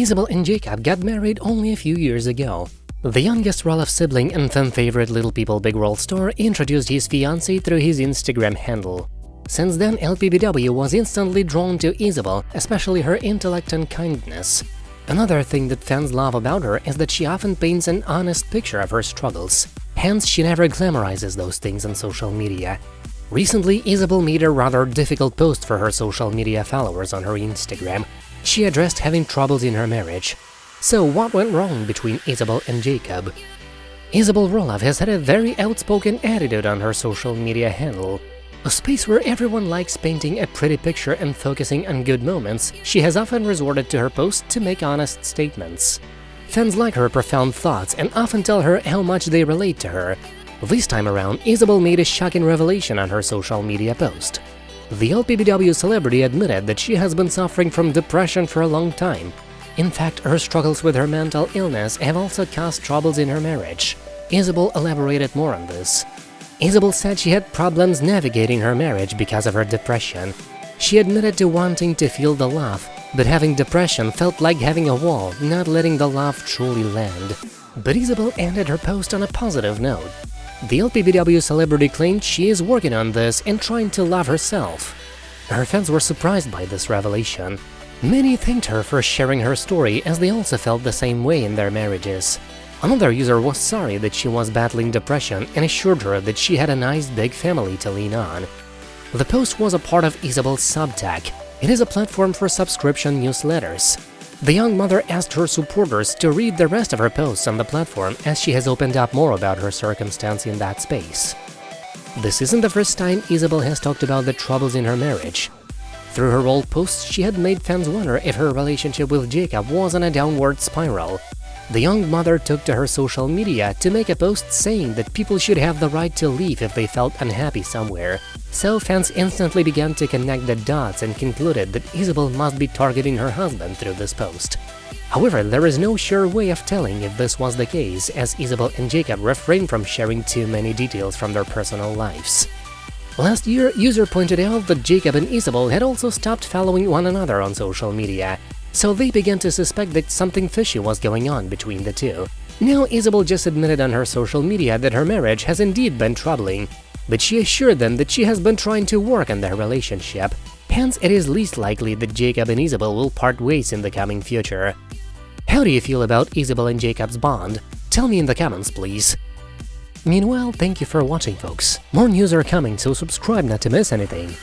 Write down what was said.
Isabel and Jacob got married only a few years ago. The youngest Roloff sibling and fan-favorite Little People Big World star introduced his fiancée through his Instagram handle. Since then, LPBW was instantly drawn to Isabel, especially her intellect and kindness. Another thing that fans love about her is that she often paints an honest picture of her struggles. Hence, she never glamorizes those things on social media. Recently, Isabel made a rather difficult post for her social media followers on her Instagram. She addressed having troubles in her marriage. So what went wrong between Isabel and Jacob? Isabel Roloff has had a very outspoken attitude on her social media handle. A space where everyone likes painting a pretty picture and focusing on good moments, she has often resorted to her posts to make honest statements. Fans like her profound thoughts and often tell her how much they relate to her. This time around, Isabel made a shocking revelation on her social media post. The LPBW celebrity admitted that she has been suffering from depression for a long time in fact, her struggles with her mental illness have also caused troubles in her marriage. Isabel elaborated more on this. Isabel said she had problems navigating her marriage because of her depression. She admitted to wanting to feel the love, but having depression felt like having a wall, not letting the love truly land. But Isabel ended her post on a positive note. The LPBW celebrity claimed she is working on this and trying to love herself. Her fans were surprised by this revelation. Many thanked her for sharing her story as they also felt the same way in their marriages. Another user was sorry that she was battling depression and assured her that she had a nice big family to lean on. The post was a part of Isabel's Substack. It is a platform for subscription newsletters. The young mother asked her supporters to read the rest of her posts on the platform as she has opened up more about her circumstance in that space. This isn't the first time Isabel has talked about the troubles in her marriage. Through her old posts, she had made fans wonder if her relationship with Jacob was on a downward spiral. The young mother took to her social media to make a post saying that people should have the right to leave if they felt unhappy somewhere. So fans instantly began to connect the dots and concluded that Isabel must be targeting her husband through this post. However, there is no sure way of telling if this was the case, as Isabel and Jacob refrained from sharing too many details from their personal lives. Last year, user pointed out that Jacob and Isabel had also stopped following one another on social media, so they began to suspect that something fishy was going on between the two. Now Isabel just admitted on her social media that her marriage has indeed been troubling, but she assured them that she has been trying to work on their relationship, hence it is least likely that Jacob and Isabel will part ways in the coming future. How do you feel about Isabel and Jacob's bond? Tell me in the comments, please. Meanwhile, thank you for watching folks. More news are coming, so subscribe not to miss anything.